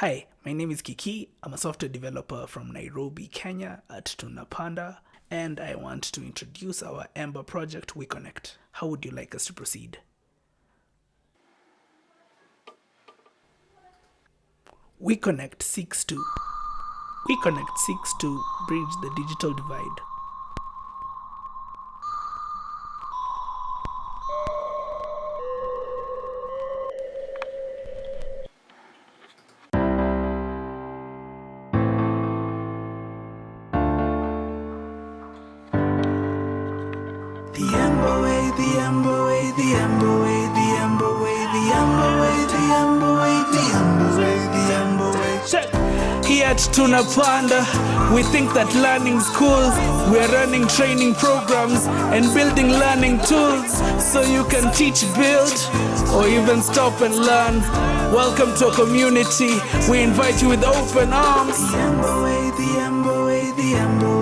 Hi, my name is Kiki. I'm a software developer from Nairobi, Kenya at Tunapanda, and I want to introduce our Ember project, WeConnect. How would you like us to proceed? WeConnect seeks to WeConnect seeks to bridge the digital divide. The Amber Way, the Amber Way, the Amber Way, the Amber Way, the Amber Way, the Amber Way, the Amber Way, the Amber Way. At Tunapanda, we think that learning's cool. We're running training programs and building learning tools so you can teach, build, or even stop and learn. Welcome to a community. We invite you with open arms. The Amber Way, the Amber Way, the Amber